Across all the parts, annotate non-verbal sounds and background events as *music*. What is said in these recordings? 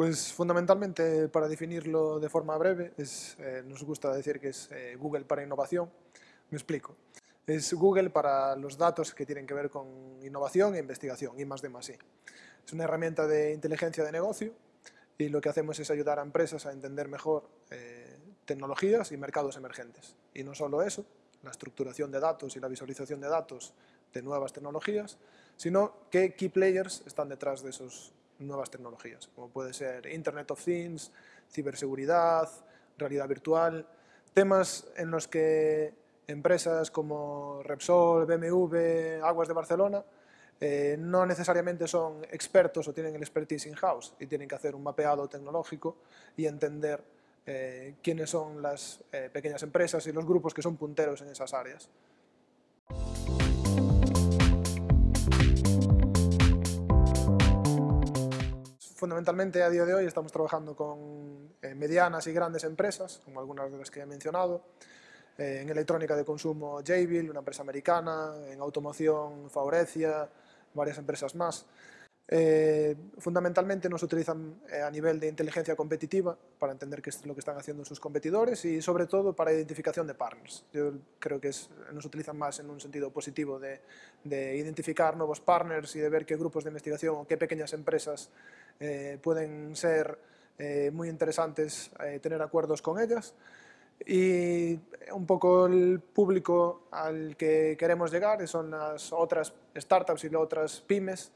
Pues fundamentalmente, para definirlo de forma breve, es, eh, nos gusta decir que es eh, Google para innovación. Me explico. Es Google para los datos que tienen que ver con innovación e investigación, y más de más Es una herramienta de inteligencia de negocio y lo que hacemos es ayudar a empresas a entender mejor eh, tecnologías y mercados emergentes. Y no solo eso, la estructuración de datos y la visualización de datos de nuevas tecnologías, sino qué key players están detrás de esas nuevas tecnologías, como puede ser Internet of Things, ciberseguridad, realidad virtual, temas en los que empresas como Repsol, BMW, Aguas de Barcelona, eh, no necesariamente son expertos o tienen el expertise in-house y tienen que hacer un mapeado tecnológico y entender eh, quiénes son las eh, pequeñas empresas y los grupos que son punteros en esas áreas. Fundamentalmente a día de hoy estamos trabajando con medianas y grandes empresas, como algunas de las que he mencionado, en electrónica de consumo Jabil, una empresa americana, en automoción Faurecia, varias empresas más. Eh, fundamentalmente nos utilizan eh, a nivel de inteligencia competitiva para entender qué es lo que están haciendo sus competidores y sobre todo para identificación de partners. Yo creo que nos utilizan más en un sentido positivo de, identificar nuevos partners y de ver qué grupos de investigación o qué pequeñas empresas eh, pueden ser muy interesantes tener acuerdos con ellas y un poco el público al que queremos llegar son las otras startups y las otras pymes,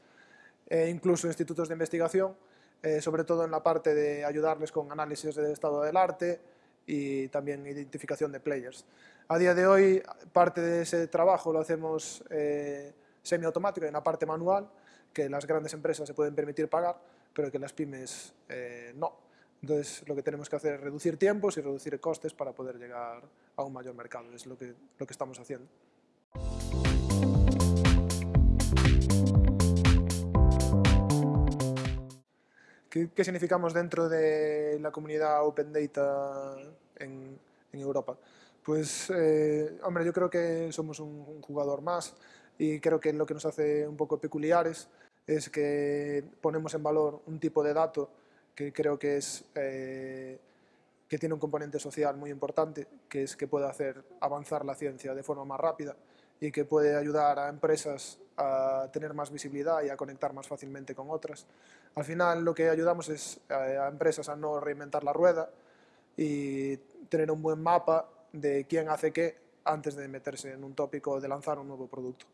e incluso institutos de investigación, eh, sobre todo en la parte de ayudarles con análisis del estado del arte y también identificación de players. A día de hoy, parte de ese trabajo lo hacemos eh, semiautomático, en la parte manual, que las grandes empresas se pueden permitir pagar, pero que las pymes eh, no. Entonces, lo que tenemos que hacer es reducir tiempos y reducir costes para poder llegar a un mayor mercado. Es lo que, lo que estamos haciendo. ¿Qué, significamos dentro de la comunidad Open Data en, Europa? Pues, eh, hombre, yo creo que somos un, jugador más y creo que lo que nos hace un poco peculiares es que ponemos en valor un tipo de dato que creo que, es, eh, que tiene un componente social muy importante, que es que puede hacer avanzar la ciencia de forma más rápida y que puede ayudar a empresas a tener más visibilidad y a conectar más fácilmente con otras. Al final lo que ayudamos es a, empresas a no reinventar la rueda y tener un buen mapa de quién hace qué antes de meterse en un tópico o de lanzar un nuevo producto.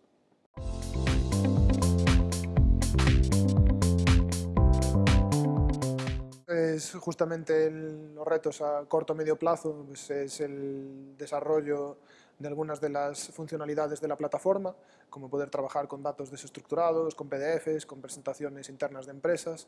Es justamente los retos a corto o medio plazo, pues es el desarrollo de algunas de las funcionalidades de la plataforma, como poder trabajar con datos desestructurados, con PDFs, con presentaciones internas de empresas,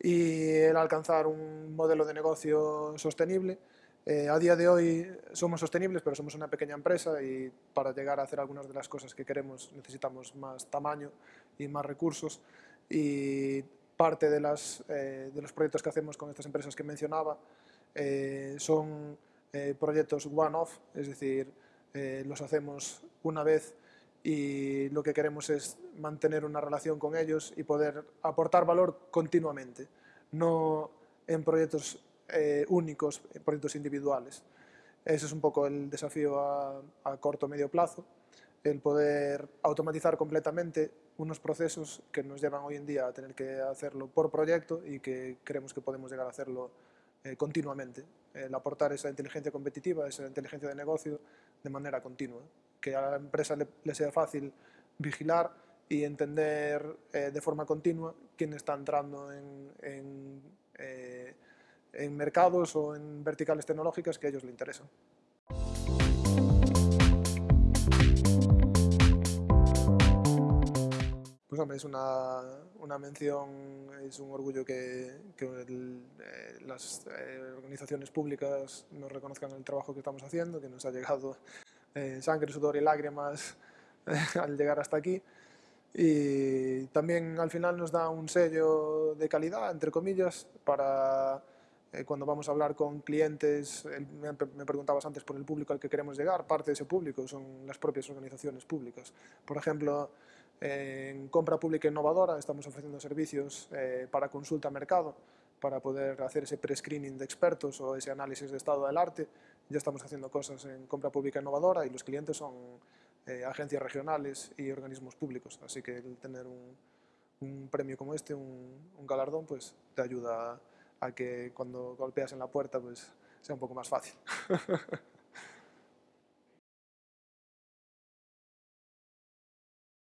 y el alcanzar un modelo de negocio sostenible. Eh, a día de hoy somos sostenibles, pero somos una pequeña empresa y para llegar a hacer algunas de las cosas que queremos necesitamos más tamaño y más recursos y parte de, eh, de los proyectos que hacemos con estas empresas que mencionaba eh, son eh, proyectos one-off, es decir, los hacemos una vez y lo que queremos es mantener una relación con ellos y poder aportar valor continuamente, no en proyectos únicos, en proyectos individuales. Ese es un poco el desafío a, a corto o medio plazo, el poder automatizar completamente unos procesos que nos llevan hoy en día a tener que hacerlo por proyecto y que creemos que podemos llegar a hacerlo eh, continuamente. El aportar esa inteligencia competitiva, esa inteligencia de negocio de manera continua. Que a la empresa le, sea fácil vigilar y entender eh, de forma continua quién está entrando en, eh, en mercados o en verticales tecnológicas que a ellos le interesan. Pues hombre, es una, una mención, es un orgullo que, que eh, las eh, organizaciones públicas nos reconozcan el trabajo que estamos haciendo, que nos ha llegado eh, sangre, sudor y lágrimas *laughs* al llegar hasta aquí. Y también al final nos da un sello de calidad, entre comillas, para cuando vamos a hablar con clientes, me preguntabas antes por el público al que queremos llegar, parte de ese público son las propias organizaciones públicas. Por ejemplo, en compra pública innovadora estamos ofreciendo servicios eh, para consulta a mercado, para poder hacer ese pre-screening de expertos o ese análisis de estado del arte. Ya estamos haciendo cosas en compra pública innovadora y los clientes son eh, agencias regionales y organismos públicos, así que el tener un, premio como este, un, galardón, pues te ayuda a que cuando golpeas en la puerta pues sea un poco más fácil. *laughs*